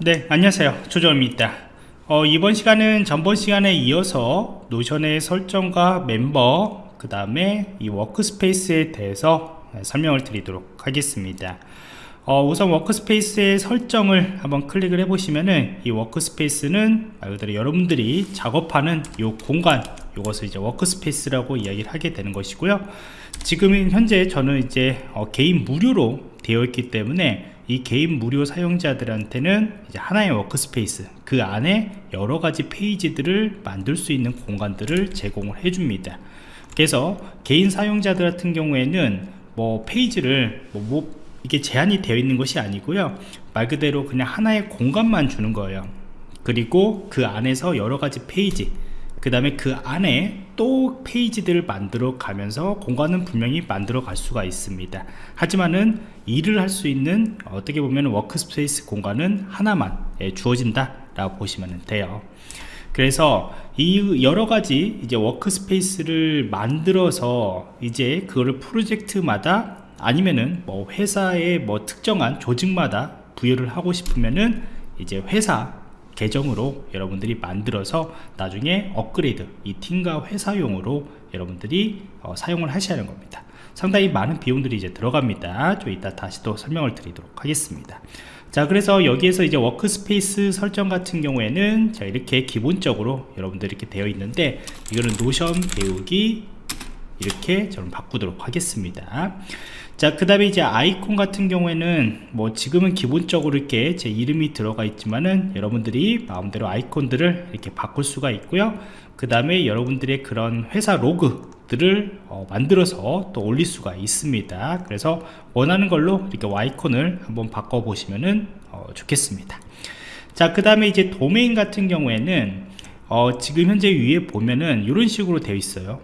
네 안녕하세요. 조정입니다. 어, 이번 시간은 전번 시간에 이어서 Notion의 설정과 멤버 그 다음에 이 workspace에 대해서 설명을 드리도록 하겠습니다. 어, 우선 workspace의 설정을 한번 클릭을 해 보시면은 이 workspace는 말 그대로 여러분들이 작업하는 이 공간 이것을 이제 workspace라고 이야기를 하게 되는 것이고요. 지금은 현재 저는 이제 어, 개인 무료로 되어 있기 때문에 이 개인 무료 사용자들한테는 이제 하나의 workspace 그 안에 여러 가지 페이지들을 만들 수 있는 공간들을 제공을 해줍니다. 그래서 개인 사용자들 같은 경우에는 뭐 페이지를 뭐, 뭐 이게 제한이 되어 있는 것이 아니고요. 말 그대로 그냥 하나의 공간만 주는 거예요. 그리고 그 안에서 여러 가지 페이지 그 다음에 그 안에 또 페이지들을 만들어 가면서 공간은 분명히 만들어 갈 수가 있습니다. 하지만은 일을 할 수 있는 어떻게 보면 workspace 공간은 하나만 예, 주어진다 라고 보시면 돼요. 그래서 이 여러 가지 이제 워크스페이스를 만들어서 이제 그거를 프로젝트마다 아니면은 뭐 회사의 뭐 특정한 조직마다 부여를 하고 싶으면은 이제 회사 계정으로 여러분들이 만들어서 나중에 업그레이드 이 팀과 회사용으로 여러분들이 어, 사용을 하셔야 하는 겁니다. 상당히 많은 비용들이 이제 들어갑니다. 좀 이따 다시 또 설명을 드리도록 하겠습니다. 자 그래서 여기에서 이제 workspace 설정 같은 경우에는 자 이렇게 기본적으로 여러분들 이렇게 되어 있는데 이거는 Notion 배우기 이렇게 저는 바꾸도록 하겠습니다 자 그 다음에 이제 아이콘 같은 경우에는 뭐 지금은 기본적으로 이렇게 제 이름이 들어가 있지만은 여러분들이 마음대로 아이콘들을 이렇게 바꿀 수가 있고요. 그 다음에 여러분들의 그런 회사 로고들을 어, 만들어서 또 올릴 수가 있습니다. 그래서 원하는 걸로 이렇게 아이콘을 한번 바꿔 보시면은 어, 좋겠습니다. 자 그 다음에 이제 도메인 같은 경우에는 어, 지금 현재 위에 보면은 이런 식으로 되어 있어요.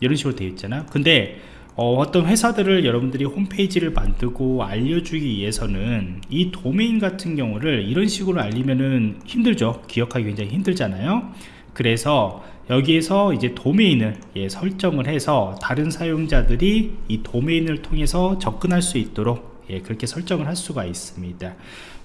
이런 식으로 되어 있잖아. 근데 어, 떤 회사들을 여러분들이 홈페이지를 만들고 알려주기 위해서는 이 도메인 같은 경우를 이런 식으로 알리면은 힘들죠. 기억하기 굉장히 힘들잖아요. 그래서 여기에서 이제 도메인을 예, 설정을 해서 다른 사용자들이 이 도메인을 통해서 접근할 수 있도록 예, 그렇게 설정을 할 수가 있습니다.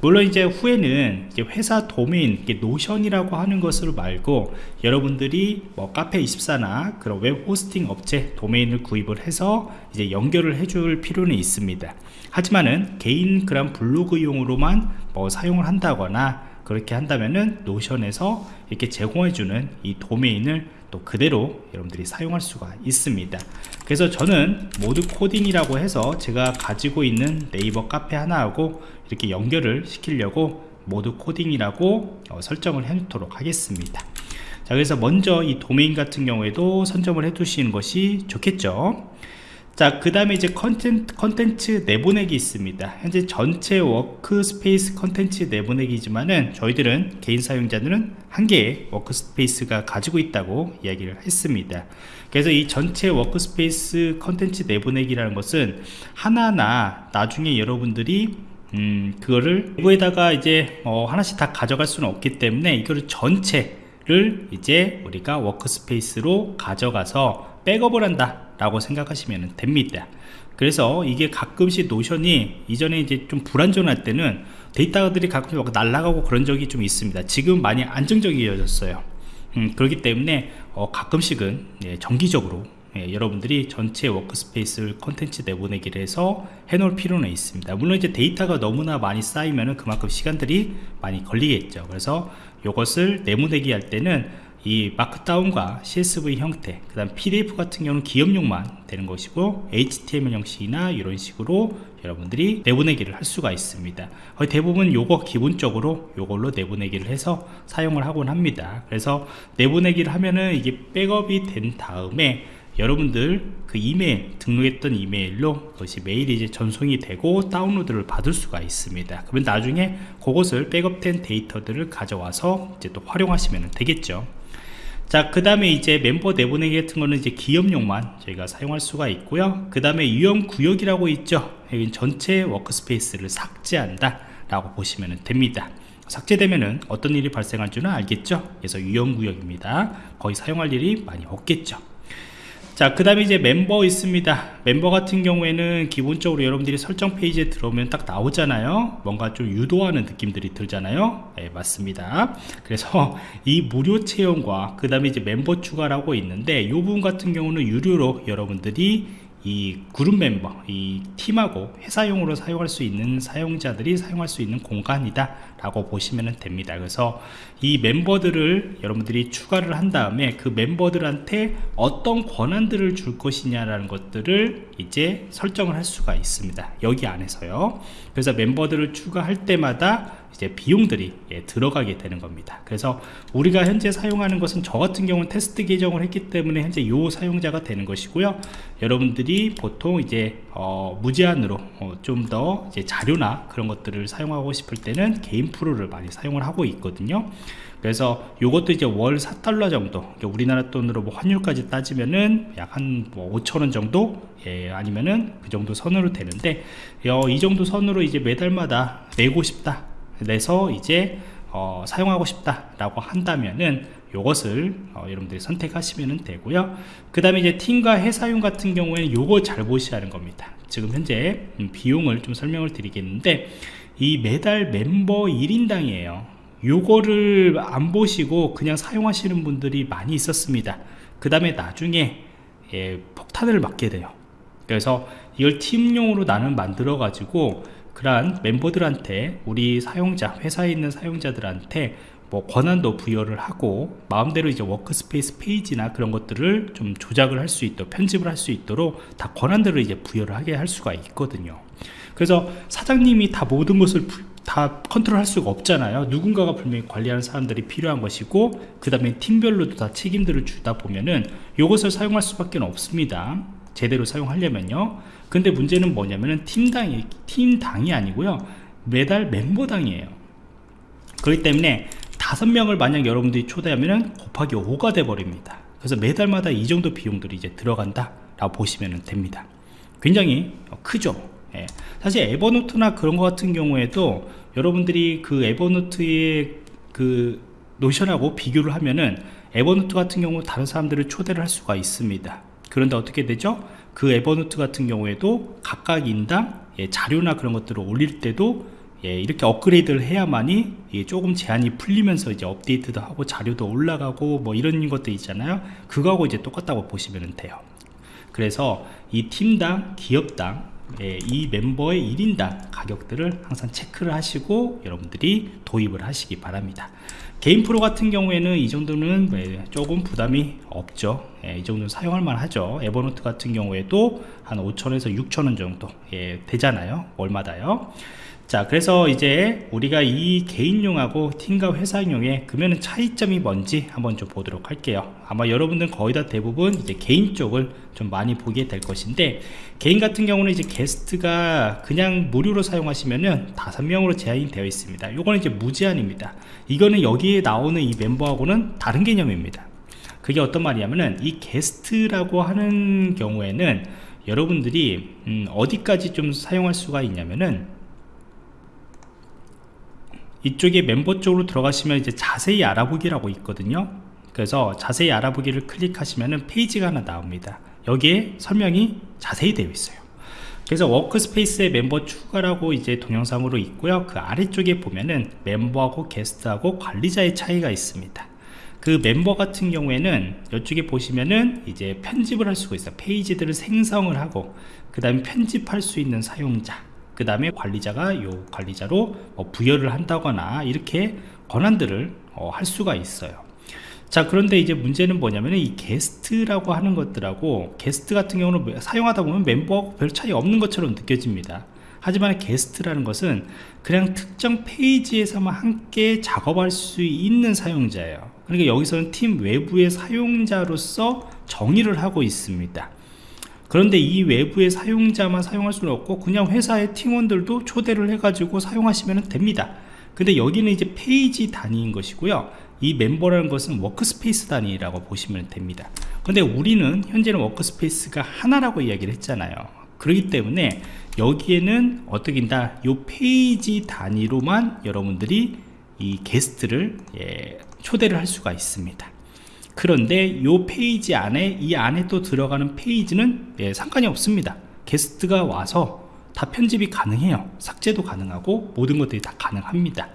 물론 이제 후에는 회사 도메인 Notion이라고 하는 것을 말고 여러분들이 뭐 카페24나 그런 웹 호스팅 업체 도메인을 구입을 해서 이제 연결을 해줄 필요는 있습니다. 하지만은 개인 그런 블로그용으로만 뭐 사용을 한다거나 그렇게 한다면은 노션에서 이렇게 제공해주는 이 도메인을 또 그대로 여러분들이 사용할 수가 있습니다. 그래서 저는 모드 코딩이라고 해서 제가 가지고 있는 네이버 카페 하나하고 이렇게 연결을 시키려고 모드 코딩이라고 어, 설정을 해 놓도록 하겠습니다. 자 그래서 먼저 이 도메인 같은 경우에도 선점을 해 두시는 것이 좋겠죠 자, 그 다음에 이제 컨텐츠, 컨텐츠 내보내기 있습니다. 현재 전체 workspace 컨텐츠 내보내기지만은 저희들은 개인 사용자들은 한 개의 workspace가 가지고 있다고 이야기를 했습니다. 그래서 이 전체 workspace 컨텐츠 내보내기라는 것은 하나하나 나중에 여러분들이 음, 그거를 내부에다가 이제 어, 하나씩 다 가져갈 수는 없기 때문에 이거를 전체 를 이제 우리가 workspace로 가져가서 백업을 한다 라고 생각하시면 됩니다. 그래서 이게 가끔씩 Notion이 이전에 이제 좀 불안정할 때는 데이터들이 가끔씩 날아가고 그런 적이 좀 있습니다. 지금 많이 안정적이어졌어요. 음, 그렇기 때문에 어, 가끔씩은 예, 정기적으로 예, 여러분들이 전체 workspace 컨텐츠 내보내기를 해서 해놓을 필요는 있습니다. 물론 이제 데이터가 너무나 많이 쌓이면 그만큼 시간들이 많이 걸리겠죠. 그래서 이것을 내보내기 할 때는 이 마크다운과 CSV 형태 그 다음 PDF 같은 경우는 기업용만 되는 것이고 HTML 형식이나 이런 식으로 여러분들이 내보내기를 할 수가 있습니다. 거의 대부분 요거 기본적으로 요걸로 내보내기를 해서 사용을 하곤 합니다. 그래서 내보내기를 하면은 이게 백업이 된 다음에 여러분들 그 이메일 등록했던 이메일로 그것이 메일이 이제 전송이 되고 다운로드를 받을 수가 있습니다. 그러면 나중에 그것을 백업된 데이터들을 가져와서 이제 또 활용하시면 되겠죠 자, 그 다음에 이제 멤버 내보내기 같은 거는 이제 기업용만 저희가 사용할 수가 있고요. 그 다음에 위험 구역이라고 있죠. 여기 전체 워크스페이스를 삭제한다 라고 보시면 됩니다. 삭제되면은 어떤 일이 발생할 줄은 알겠죠. 그래서 위험 구역입니다. 거의 사용할 일이 많이 없겠죠. 자, 그 다음에 이제 멤버 있습니다. 멤버 같은 경우에는 기본적으로 여러분들이 설정 페이지에 들어오면 딱 나오잖아요. 뭔가 좀 유도하는 느낌들이 들잖아요. 네, 맞습니다. 그래서 이 무료 체험과 그 다음에 이제 멤버 추가라고 있는데 이 부분 같은 경우는 유료로 여러분들이 이 그룹 멤버, 이 팀하고 회사용으로 사용할 수 있는 사용자들이 사용할 수 있는 공간이다 라고 보시면 됩니다. 그래서 이 멤버들을 여러분들이 추가를 한 다음에 그 멤버들한테 어떤 권한들을 줄 것이냐라는 것들을 이제 설정을 할 수가 있습니다. 여기 안에서요. 그래서 멤버들을 추가할 때마다 이제 비용들이 예, 들어가게 되는 겁니다. 그래서 우리가 현재 사용하는 것은 저 같은 경우는 테스트 계정을 했기 때문에 현재 요 사용자가 되는 것이고요. 여러분들이 보통 이제 어, 무제한으로 어, 좀더 자료나 그런 것들을 사용하고 싶을 때는 개인 프로를 많이 사용을 하고 있거든요. 그래서 이것도 이제 월 4달러 정도 우리나라 돈으로 뭐 환율까지 따지면은 약 한뭐 5천원 정도? 예, 아니면은 그 정도 선으로 되는데 어, 이 정도 선으로 이제 매달마다 내고 싶다 내서 이제 어, 사용하고 싶다 라고 한다면은 요것을 어, 여러분들이 선택하시면 되고요. 그 다음에 이제 팀과 회사용 같은 경우에는 요거 잘 보셔야 하는 겁니다. 지금 현재 음, 비용을 좀 설명을 드리겠는데 이 매달 멤버 1인당이에요. 요거를 안 보시고 그냥 사용하시는 분들이 많이 있었습니다. 그 다음에 나중에 예, 폭탄을 맞게 돼요. 그래서 이걸 팀용으로 나는 만들어 가지고 그러한 멤버들한테 우리 사용자 회사에 있는 사용자들한테 뭐 권한도 부여를 하고 마음대로 이제 workspace 페이지나 그런 것들을 좀 조작을 할 수 있도록 편집을 할 수 있도록 다 권한들을 이제 부여를 하게 할 수가 있거든요. 그래서 사장님이 다 모든 것을 다 컨트롤 할 수가 없잖아요. 누군가가 분명히 관리하는 사람들이 필요한 것이고 그 다음에 팀별로도 다 책임들을 주다 보면은 이것을 사용할 수밖에 없습니다 제대로 사용하려면요. 근데 문제는 뭐냐면은 팀당이 팀당이 아니고요. 매달 멤버당이에요. 그렇기 때문에 다섯 명을 만약 여러분들이 초대하면은 곱하기 5가 돼 버립니다. 그래서 매달마다 이 정도 비용들이 이제 들어간다 라고 보시면 됩니다. 굉장히 크죠. 예. 사실 에버노트나 그런 것 같은 경우에도 여러분들이 그 에버노트의 그 Notion하고 비교를 하면은 Evernote 같은 경우 다른 사람들을 초대를 할 수가 있습니다 그런데 어떻게 되죠? 그 Evernote 같은 경우에도 각각 인당 예, 자료나 그런 것들을 올릴 때도 예, 이렇게 업그레이드를 해야만이 예, 조금 제한이 풀리면서 이제 업데이트도 하고 자료도 올라가고 뭐 이런 것도 있잖아요 그거하고 이제 똑같다고 보시면 돼요 그래서 이 팀당 기업당 예, 이 멤버의 1인당 가격들을 항상 체크를 하시고 여러분들이 도입을 하시기 바랍니다. 개인 프로 같은 경우에는 이 정도는 예, 조금 부담이 없죠. 예, 이 정도는 사용할 만하죠. 에버노트 같은 경우에도 한 5천에서 6천원 정도 예, 되잖아요. 월마다요 자 그래서 이제 우리가 이 개인용하고 팀과 회사용의 그러면 차이점이 뭔지 한번 좀 보도록 할게요. 아마 여러분들 거의 다 대부분 이제 개인 쪽을 좀 많이 보게 될 것인데 개인 같은 경우는 이제 게스트가 그냥 무료로 사용하시면은 다섯 명으로 제한이 되어 있습니다. 요거는 이제 무제한입니다. 이거는 여기에 나오는 이 멤버하고는 다른 개념입니다. 그게 어떤 말이냐면은 이 게스트라고 하는 경우에는 여러분들이 음 어디까지 좀 사용할 수가 있냐면은 이쪽에 멤버 쪽으로 들어가시면 이제 자세히 알아보기라고 있거든요. 그래서 자세히 알아보기를 클릭하시면 페이지가 하나 나옵니다. 여기에 설명이 자세히 되어 있어요. 그래서 워크스페이스의 멤버 추가라고 이제 동영상으로 있고요. 그 아래쪽에 보면은 멤버하고 게스트하고 관리자의 차이가 있습니다. 그 멤버 같은 경우에는 이쪽에 보시면은 이제 편집을 할 수가 있어요. 페이지들을 생성을 하고 그 다음에 편집할 수 있는 사용자 그 다음에 관리자가 요 관리자로 뭐 부여를 한다거나 이렇게 권한들을 어, 할 수가 있어요. 자 그런데 이제 문제는 뭐냐면 이 게스트라고 하는 것들하고 게스트 같은 경우는 사용하다 보면 멤버하고 별 차이 없는 것처럼 느껴집니다. 하지만 게스트라는 것은 그냥 특정 페이지에서만 함께 작업할 수 있는 사용자예요. 그러니까 여기서는 팀 외부의 사용자로서 정의를 하고 있습니다 그런데 이 외부의 사용자만 사용할 수는 없고 그냥 회사의 팀원들도 초대를 해가지고 사용하시면 됩니다. 근데 여기는 이제 페이지 단위인 것이고요. 이 멤버라는 것은 workspace 단위라고 보시면 됩니다. 근데 우리는 현재는 workspace가 하나라고 이야기를 했잖아요. 그렇기 때문에 여기에는 어떻게다? 이 페이지 단위로만 여러분들이 이 게스트를 예, 초대를 할 수가 있습니다 그런데 이 페이지 안에 이 안에 또 들어가는 페이지는 예, 상관이 없습니다. 게스트가 와서 다 편집이 가능해요. 삭제도 가능하고 모든 것들이 다 가능합니다.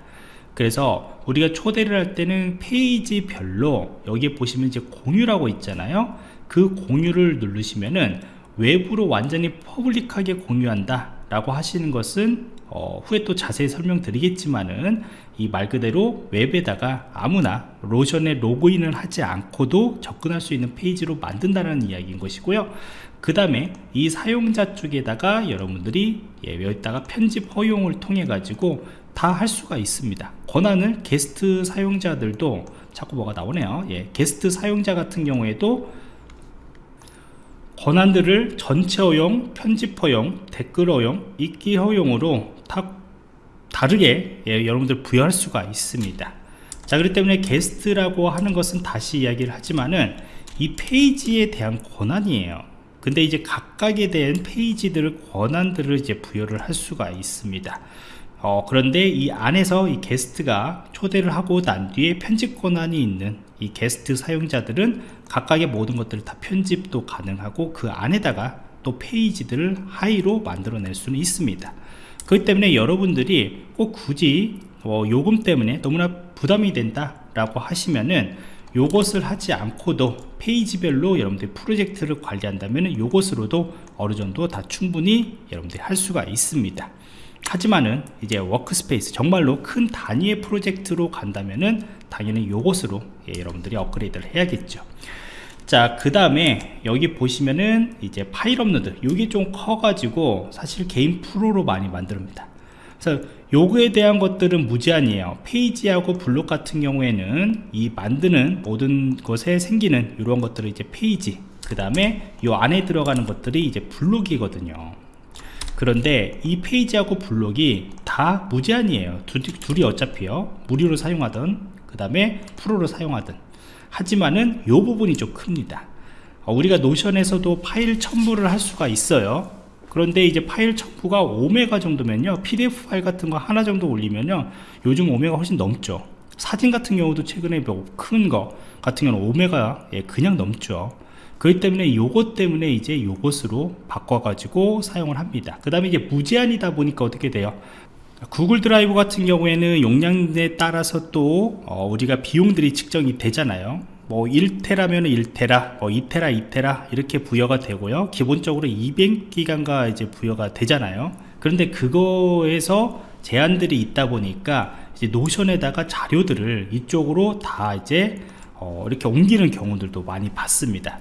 그래서 우리가 초대를 할 때는 페이지별로 여기에 보시면 이제 공유라고 있잖아요. 그 공유를 누르시면은 외부로 완전히 public하게 공유한다 라고 하시는 것은 어, 후에 또 자세히 설명드리겠지만은 이 말 그대로 웹에다가 아무나 로션에 로그인을 하지 않고도 접근할 수 있는 페이지로 만든다는 이야기인 것이고요. 그 다음에 이 사용자 쪽에다가 여러분들이 예, 여기다가 편집 허용을 통해 가지고 다 할 수가 있습니다. 권한을 게스트 사용자들도 자꾸 뭐가 나오네요. 예, 게스트 사용자 같은 경우에도 권한들을 전체 허용, 편집 허용, 댓글 허용, 읽기 허용으로 다 다르게 예, 여러분들 부여할 수가 있습니다. 자 그렇기 때문에 게스트라고 하는 것은 다시 이야기를 하지만은 이 페이지에 대한 권한이에요. 근데 이제 각각에 대한 페이지들을 권한들을 이제 부여를 할 수가 있습니다. 어, 그런데 이 안에서 이 게스트가 초대를 하고 난 뒤에 편집 권한이 있는 이 게스트 사용자들은 각각의 모든 것들을 다 편집도 가능하고 그 안에다가 또 페이지들을 하이로 만들어낼 수는 있습니다 그렇기 때문에 여러분들이 꼭 굳이 어, 요금 때문에 너무나 부담이 된다 라고 하시면은 요것을 하지 않고도 페이지별로 여러분들이 프로젝트를 관리한다면 요것으로도 어느 정도 다 충분히 여러분들이 할 수가 있습니다. 하지만은 이제 workspace 정말로 큰 단위의 프로젝트로 간다면은 당연히 요것으로 예, 여러분들이 업그레이드를 해야겠죠 자 그 다음에 여기 보시면은 이제 파일 업로드 요게 좀 커 가지고 사실 개인 Pro로 많이 만듭니다. 그래서 요구에 대한 것들은 무제한이에요. 페이지하고 블록 같은 경우에는 이 만드는 모든 것에 생기는 이런 것들을 이제 페이지 그 다음에 요 안에 들어가는 것들이 이제 블록이거든요. 그런데 이 페이지하고 블록이 다 무제한이에요. 둘이, 둘이 어차피요. 무료로 사용하던 그 다음에 Pro로 사용하던 하지만은 요 부분이 좀 큽니다. 어, 우리가 Notion에서도 파일 첨부를 할 수가 있어요. 그런데 이제 파일 첨부가 5메가 정도면요 pdf 파일 같은 거 하나 정도 올리면요 요즘 5메가 훨씬 넘죠. 사진 같은 경우도 최근에 뭐 큰 거 같은 경우는 5메가 예, 그냥 넘죠. 그렇기 때문에 요것 때문에 이제 요것으로 바꿔 가지고 사용을 합니다. 그 다음에 이제 무제한이다 보니까 어떻게 돼요 Google Drive 같은 경우에는 용량에 따라서 또 어, 우리가 비용들이 측정이 되잖아요 뭐 1테라면 1테라, 뭐 2테라, 2테라 이렇게 부여가 되고요. 기본적으로 200기가가 이제 부여가 되잖아요. 그런데 그거에서 제한들이 있다 보니까 이제 Notion에다가 자료들을 이쪽으로 다 이제 어 이렇게 옮기는 경우들도 많이 봤습니다.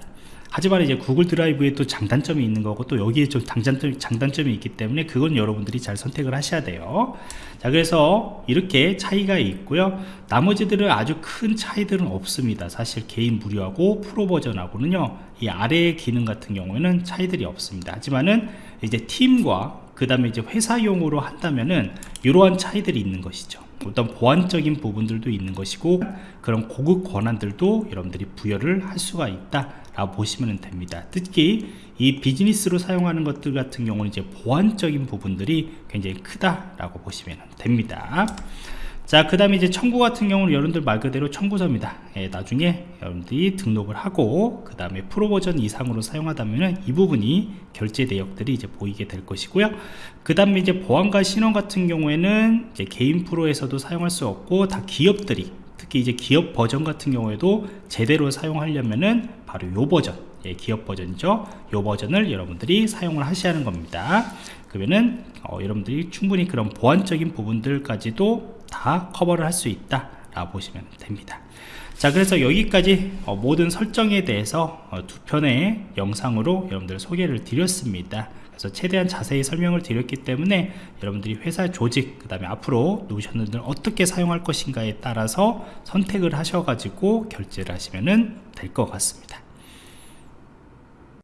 하지만 이제 구글 드라이브에 또 장단점이 있는 거고 또 여기에 좀 장단점, 장단점이 있기 때문에 그건 여러분들이 잘 선택을 하셔야 돼요. 자 그래서 이렇게 차이가 있고요. 나머지들은 아주 큰 차이들은 없습니다. 사실 개인 무료하고 프로 버전하고는요. 이 아래 기능 같은 경우에는 차이들이 없습니다. 하지만은 이제 팀과 그 다음에 이제 회사용으로 한다면은 이러한 차이들이 있는 것이죠. 어떤 보안적인 부분들도 있는 것이고 그런 고급 권한들도 여러분들이 부여를 할 수가 있다 라고 보시면 됩니다. 특히 이 비즈니스로 사용하는 것들 같은 경우는 이제 보안적인 부분들이 굉장히 크다라고 보시면 됩니다. 자 그 다음에 이제 청구 같은 경우는 여러분들 말 그대로 청구서입니다. 예, 나중에 여러분들이 등록을 하고 그 다음에 프로 버전 이상으로 사용하다면 이 부분이 결제 내역들이 이제 보이게 될 것이고요. 그 다음에 이제 보안과 신원 같은 경우에는 이제 개인 프로에서도 사용할 수 없고 다 기업들이 특히 이제 기업 버전 같은 경우에도 제대로 사용하려면은 바로 요 버전 예, 기업 버전이죠. 요 버전을 여러분들이 사용을 하셔야 하는 겁니다. 그러면은 어, 여러분들이 충분히 그런 보안적인 부분들까지도 다 커버를 할 수 있다 라고 보시면 됩니다. 자 그래서 여기까지 어, 모든 설정에 대해서 어, 두 편의 영상으로 여러분들 소개를 드렸습니다 그래서 최대한 자세히 설명을 드렸기 때문에 여러분들이 회사 조직 그 다음에 앞으로 노션을 어떻게 사용할 것인가에 따라서 선택을 하셔 가지고 결제를 하시면 될 것 같습니다